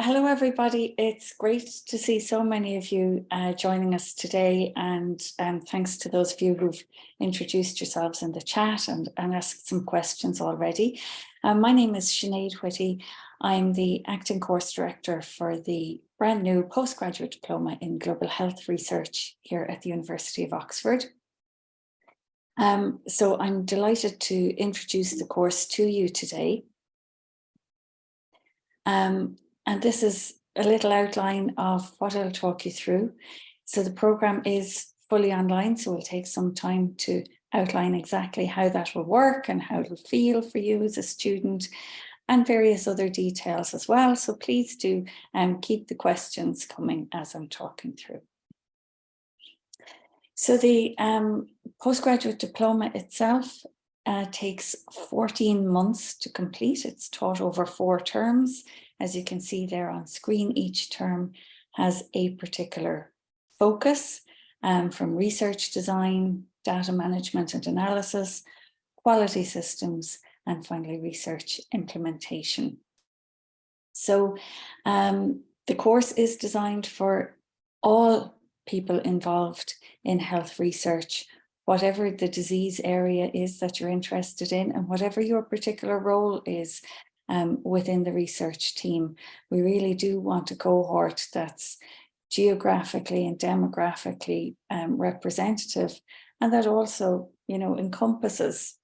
hello everybody. It's great to see so many of you uh, joining us today and um, thanks to those of you who've introduced yourselves in the chat and, and asked some questions already. Um, my name is Sinead Whitty. I'm the acting course director for the brand new postgraduate diploma in global health research here at the University of Oxford. Um, so I'm delighted to introduce the course to you today. Um, and this is a little outline of what I'll talk you through. So the program is fully online, so it'll take some time to outline exactly how that will work and how it'll feel for you as a student and various other details as well. So please do um, keep the questions coming as I'm talking through. So the um, postgraduate diploma itself uh, takes 14 months to complete. It's taught over four terms. As you can see there on screen, each term has a particular focus um, from research design, data management and analysis, quality systems, and finally research implementation. So um, the course is designed for all people involved in health research, whatever the disease area is that you're interested in and whatever your particular role is um, within the research team. We really do want a cohort that's geographically and demographically um, representative and that also, you know, encompasses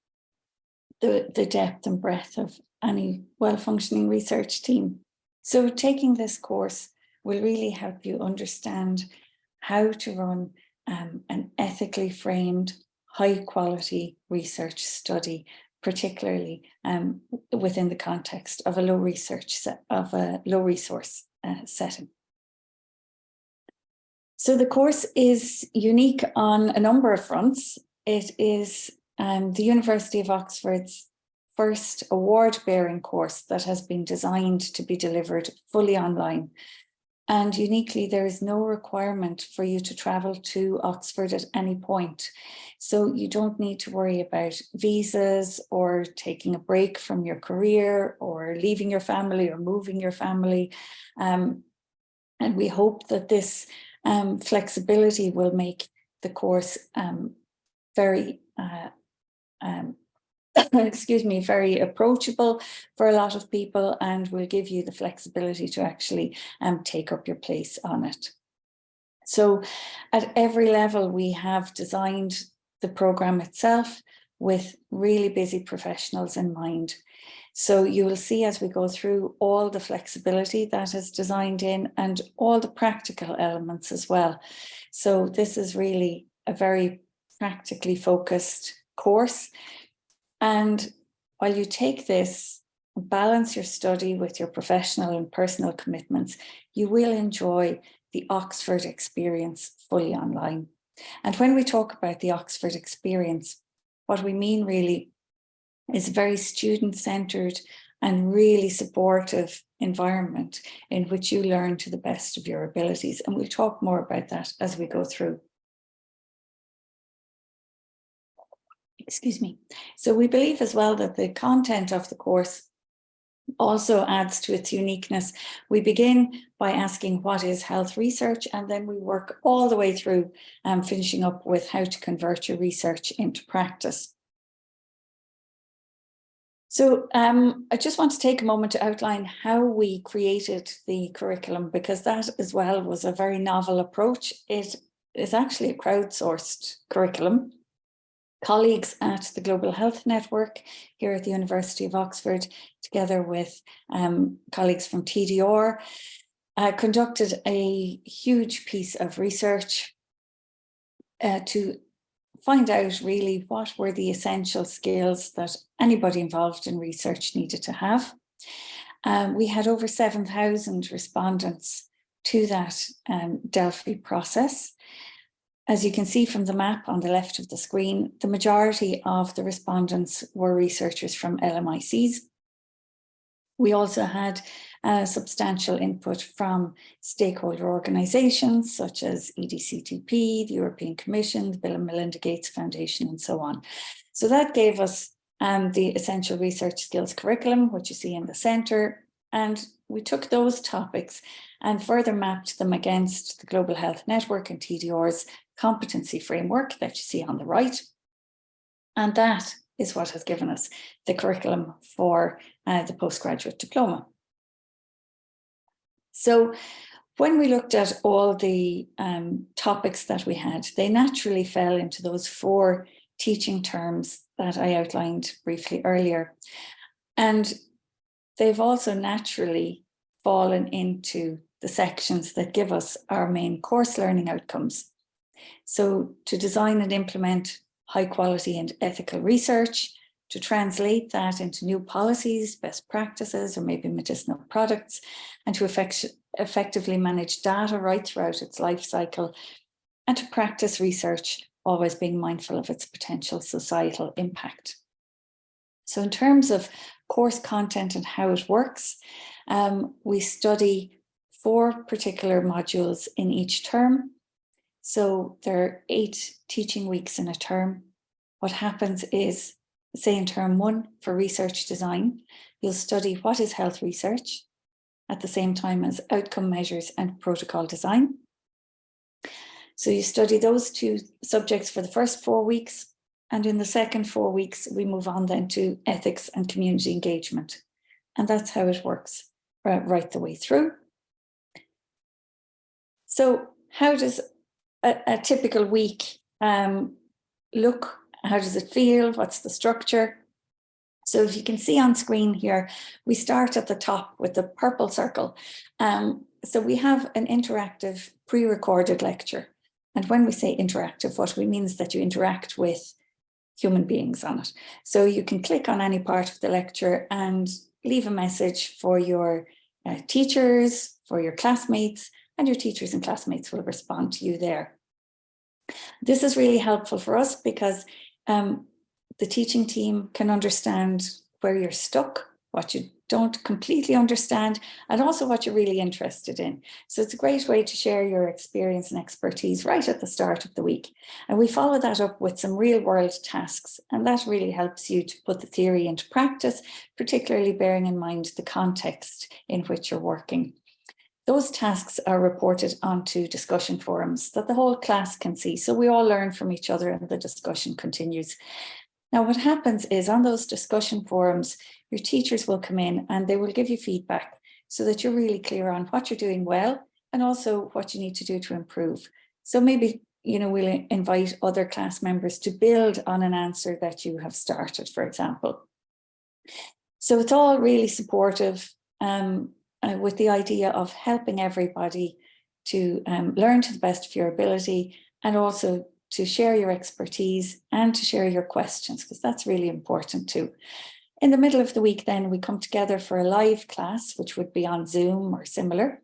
the, the depth and breadth of any well-functioning research team. So taking this course will really help you understand how to run um, an ethically framed, high quality research study particularly um, within the context of a low research set of a low resource uh, setting. So the course is unique on a number of fronts. It is um, the University of Oxford's first award bearing course that has been designed to be delivered fully online and uniquely, there is no requirement for you to travel to Oxford at any point. So you don't need to worry about visas or taking a break from your career or leaving your family or moving your family. Um, and we hope that this um, flexibility will make the course um, very uh, um, excuse me, very approachable for a lot of people and will give you the flexibility to actually um, take up your place on it. So at every level, we have designed the program itself with really busy professionals in mind. So you will see as we go through all the flexibility that is designed in and all the practical elements as well. So this is really a very practically focused course and while you take this, balance your study with your professional and personal commitments, you will enjoy the Oxford experience fully online. And when we talk about the Oxford experience, what we mean really is a very student-centered and really supportive environment in which you learn to the best of your abilities. And we'll talk more about that as we go through. Excuse me. So we believe as well that the content of the course also adds to its uniqueness. We begin by asking what is health research and then we work all the way through um, finishing up with how to convert your research into practice. So um, I just want to take a moment to outline how we created the curriculum because that as well was a very novel approach. It is actually a crowdsourced curriculum colleagues at the Global Health Network here at the University of Oxford, together with um, colleagues from TDR, uh, conducted a huge piece of research uh, to find out really what were the essential skills that anybody involved in research needed to have. Um, we had over 7,000 respondents to that um, Delphi process. As you can see from the map on the left of the screen, the majority of the respondents were researchers from LMICs. We also had uh, substantial input from stakeholder organisations such as EDCTP, the European Commission, the Bill and Melinda Gates Foundation and so on. So that gave us um, the essential research skills curriculum, which you see in the centre, And we took those topics and further mapped them against the Global Health Network and TDR's competency framework that you see on the right. And that is what has given us the curriculum for uh, the postgraduate diploma. So when we looked at all the um, topics that we had, they naturally fell into those four teaching terms that I outlined briefly earlier. And they've also naturally fallen into the sections that give us our main course learning outcomes. So to design and implement high quality and ethical research, to translate that into new policies, best practices, or maybe medicinal products, and to effect effectively manage data right throughout its life cycle, and to practice research, always being mindful of its potential societal impact. So in terms of course content and how it works, um, we study four particular modules in each term. So there are eight teaching weeks in a term. What happens is, say in term one for research design, you'll study what is health research at the same time as outcome measures and protocol design. So you study those two subjects for the first four weeks. And in the second four weeks, we move on then to ethics and community engagement. And that's how it works right the way through. So how does a, a typical week um, look? How does it feel? What's the structure? So if you can see on screen here, we start at the top with the purple circle. Um, so we have an interactive pre-recorded lecture. And when we say interactive, what we mean is that you interact with human beings on it. So you can click on any part of the lecture and leave a message for your uh, teachers, for your classmates, and your teachers and classmates will respond to you there. This is really helpful for us because um, the teaching team can understand where you're stuck, what you don't completely understand, and also what you're really interested in. So it's a great way to share your experience and expertise right at the start of the week. And we follow that up with some real world tasks, and that really helps you to put the theory into practice, particularly bearing in mind the context in which you're working. Those tasks are reported onto discussion forums that the whole class can see. So we all learn from each other and the discussion continues. Now, what happens is on those discussion forums, your teachers will come in and they will give you feedback so that you're really clear on what you're doing well and also what you need to do to improve. So maybe, you know, we'll invite other class members to build on an answer that you have started, for example. So it's all really supportive um, uh, with the idea of helping everybody to um, learn to the best of your ability and also to share your expertise and to share your questions, because that's really important too. In the middle of the week, then we come together for a live class, which would be on Zoom or similar.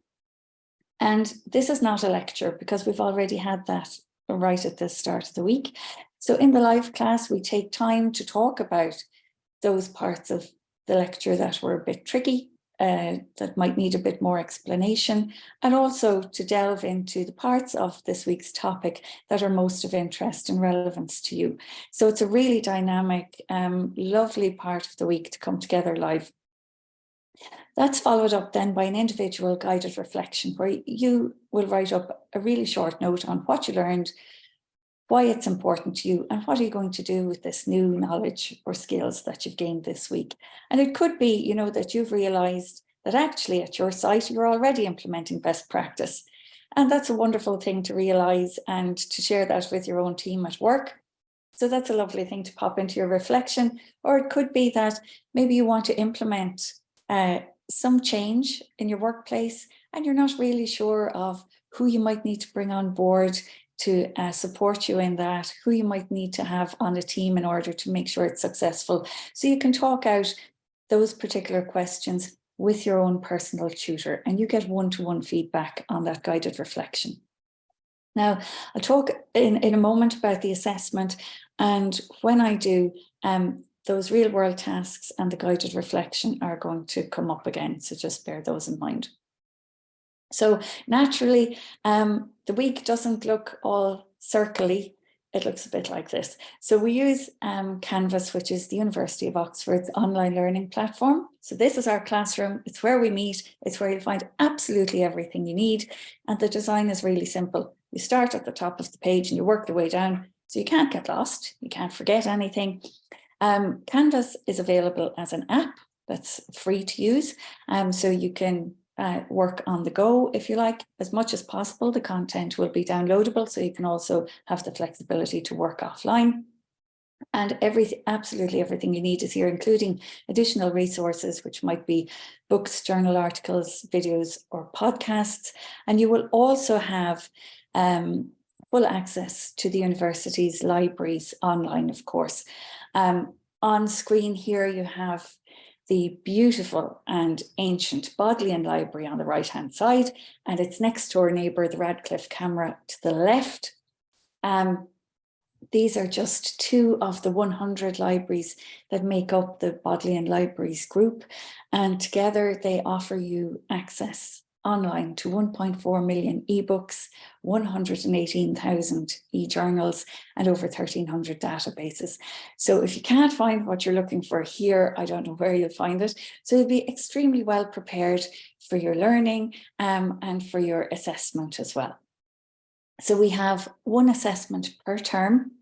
And this is not a lecture because we've already had that right at the start of the week. So in the live class, we take time to talk about those parts of the lecture that were a bit tricky uh, that might need a bit more explanation and also to delve into the parts of this week's topic that are most of interest and relevance to you. So it's a really dynamic, um, lovely part of the week to come together live. That's followed up then by an individual guided reflection where you will write up a really short note on what you learned, why it's important to you and what are you going to do with this new knowledge or skills that you've gained this week. And it could be, you know, that you've realized that actually at your site, you're already implementing best practice. And that's a wonderful thing to realize and to share that with your own team at work. So that's a lovely thing to pop into your reflection. Or it could be that maybe you want to implement uh, some change in your workplace and you're not really sure of who you might need to bring on board to uh, support you in that, who you might need to have on a team in order to make sure it's successful. So you can talk out those particular questions with your own personal tutor and you get one-to-one -one feedback on that guided reflection. Now, I'll talk in, in a moment about the assessment and when I do, um, those real world tasks and the guided reflection are going to come up again. So just bear those in mind. So naturally, um, the week doesn't look all circly. it looks a bit like this. So we use um, Canvas, which is the University of Oxford's online learning platform. So this is our classroom. It's where we meet. It's where you'll find absolutely everything you need. And the design is really simple. You start at the top of the page and you work your way down. So you can't get lost. You can't forget anything. Um, Canvas is available as an app that's free to use. Um, so you can uh, work on the go, if you like, as much as possible. The content will be downloadable, so you can also have the flexibility to work offline. And everything, absolutely everything you need is here, including additional resources, which might be books, journal articles, videos, or podcasts. And you will also have um, full access to the university's libraries online, of course. Um, on screen here, you have the beautiful and ancient Bodleian Library on the right-hand side, and its next door neighbour, the Radcliffe Camera to the left. Um, these are just two of the 100 libraries that make up the Bodleian Libraries group, and together they offer you access online to 1.4 million ebooks, 118,000 e-journals and over 1300 databases. So if you can't find what you're looking for here, I don't know where you'll find it. So you'll be extremely well prepared for your learning um, and for your assessment as well. So we have one assessment per term.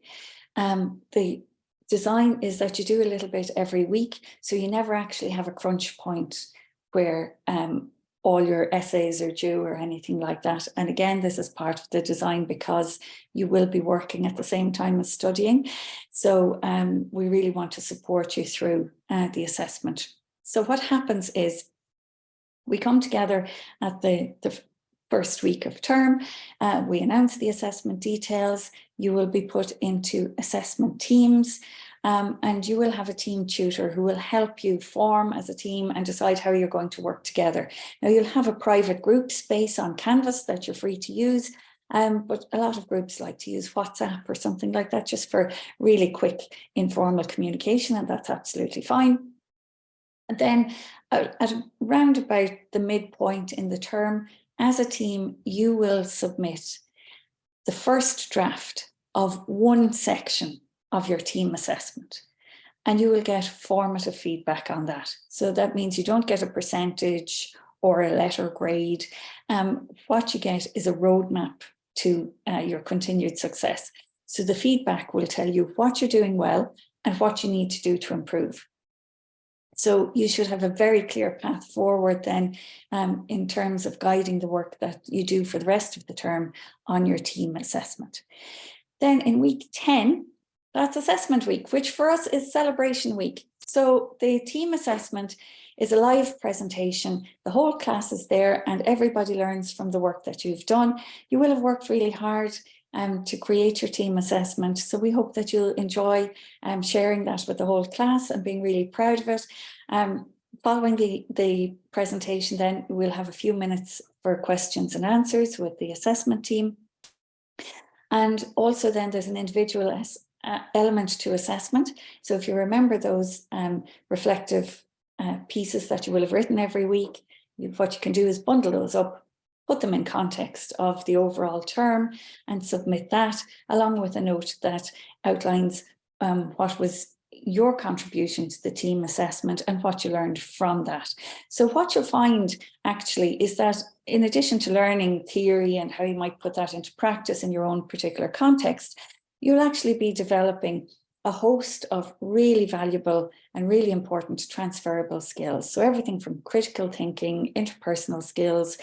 Um, the design is that you do a little bit every week, so you never actually have a crunch point where um, all your essays are due or anything like that. And again, this is part of the design because you will be working at the same time as studying. So um, we really want to support you through uh, the assessment. So what happens is we come together at the, the first week of term, uh, we announce the assessment details, you will be put into assessment teams, um, and you will have a team tutor who will help you form as a team and decide how you're going to work together. Now you'll have a private group space on Canvas that you're free to use, um, but a lot of groups like to use WhatsApp or something like that just for really quick informal communication and that's absolutely fine. And then uh, at around about the midpoint in the term, as a team, you will submit the first draft of one section of your team assessment and you will get formative feedback on that. So that means you don't get a percentage or a letter grade. Um, what you get is a roadmap to uh, your continued success. So the feedback will tell you what you're doing well and what you need to do to improve. So you should have a very clear path forward then um, in terms of guiding the work that you do for the rest of the term on your team assessment. Then in week 10, that's assessment week, which for us is celebration week. So the team assessment is a live presentation. The whole class is there and everybody learns from the work that you've done. You will have worked really hard um, to create your team assessment. So we hope that you'll enjoy um, sharing that with the whole class and being really proud of it. Um, following the, the presentation then we'll have a few minutes for questions and answers with the assessment team. And also then there's an individual uh, element to assessment. So if you remember those um, reflective uh, pieces that you will have written every week, you, what you can do is bundle those up, put them in context of the overall term and submit that along with a note that outlines um, what was your contribution to the team assessment and what you learned from that. So what you'll find actually is that in addition to learning theory and how you might put that into practice in your own particular context, you'll actually be developing a host of really valuable and really important transferable skills. So everything from critical thinking, interpersonal skills,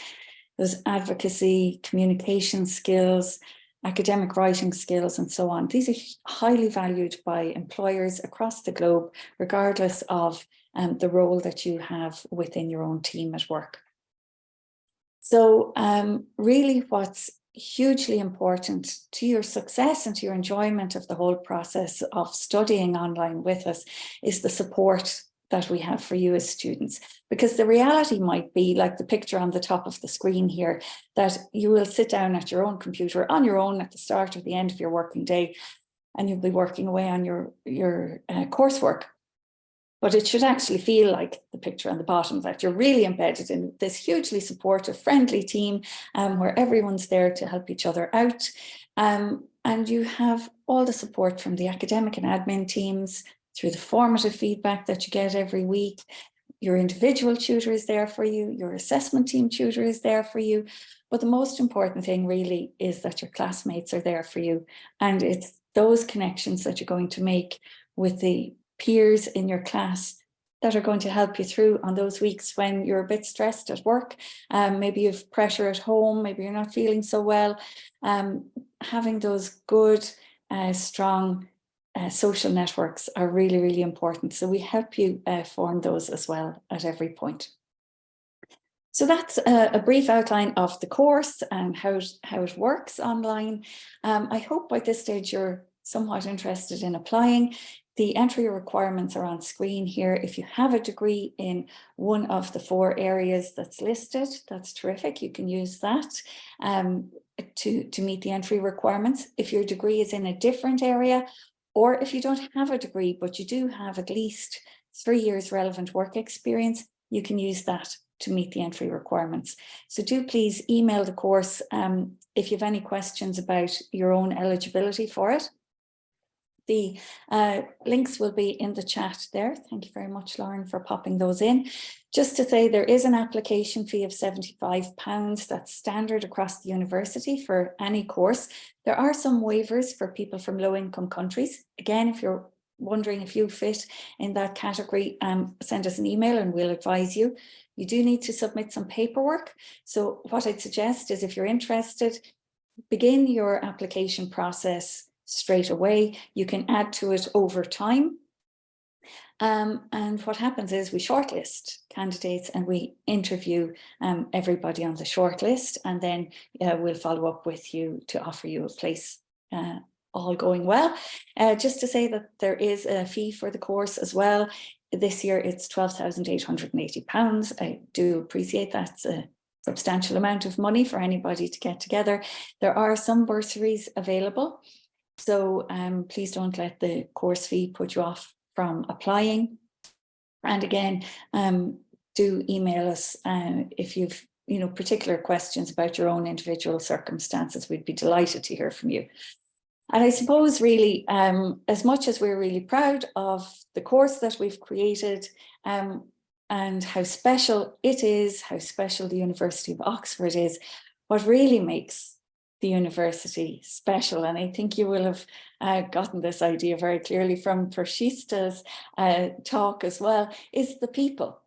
those advocacy, communication skills, academic writing skills and so on. These are highly valued by employers across the globe, regardless of um, the role that you have within your own team at work. So um, really what's hugely important to your success and to your enjoyment of the whole process of studying online with us is the support that we have for you as students. Because the reality might be like the picture on the top of the screen here that you will sit down at your own computer on your own at the start or the end of your working day and you'll be working away on your your uh, coursework but it should actually feel like the picture on the bottom that you're really embedded in this hugely supportive, friendly team um, where everyone's there to help each other out. Um, and you have all the support from the academic and admin teams through the formative feedback that you get every week. Your individual tutor is there for you, your assessment team tutor is there for you. But the most important thing really is that your classmates are there for you. And it's those connections that you're going to make with the peers in your class that are going to help you through on those weeks when you're a bit stressed at work, um, maybe you've pressure at home, maybe you're not feeling so well. Um, having those good, uh, strong uh, social networks are really, really important. So we help you uh, form those as well at every point. So that's a, a, brief outline of the course and how, how it works online. Um, I hope by this stage you're somewhat interested in applying. The entry requirements are on screen here. If you have a degree in one of the four areas that's listed, that's terrific. You can use that um, to, to meet the entry requirements. If your degree is in a different area, or if you don't have a degree, but you do have at least three years relevant work experience, you can use that to meet the entry requirements. So do please email the course um, if you have any questions about your own eligibility for it. The uh, links will be in the chat there. Thank you very much, Lauren, for popping those in. Just to say there is an application fee of £75 that's standard across the university for any course. There are some waivers for people from low income countries. Again, if you're wondering if you fit in that category, um, send us an email and we'll advise you. You do need to submit some paperwork. So what I'd suggest is if you're interested, begin your application process straight away. You can add to it over time. Um, and what happens is we shortlist candidates and we interview um, everybody on the shortlist and then uh, we'll follow up with you to offer you a place uh, all going well. Uh, just to say that there is a fee for the course as well. This year it's £12,880. I do appreciate that's a substantial amount of money for anybody to get together. There are some bursaries available. So um, please don't let the course fee put you off from applying. And again, um, do email us uh, if you've you know particular questions about your own individual circumstances. We'd be delighted to hear from you. And I suppose really, um, as much as we're really proud of the course that we've created um, and how special it is, how special the University of Oxford is, what really makes the university special. And I think you will have uh, gotten this idea very clearly from Pershista's uh, talk as well, is the people.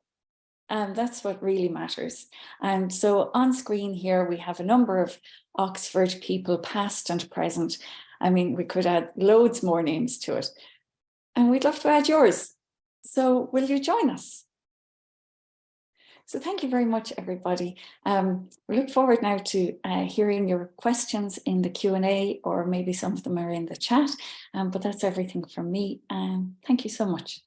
And that's what really matters. And so on screen here, we have a number of Oxford people, past and present. I mean, we could add loads more names to it. And we'd love to add yours. So will you join us? So thank you very much, everybody. Um, we look forward now to uh, hearing your questions in the Q&A or maybe some of them are in the chat, um, but that's everything from me. Um, thank you so much.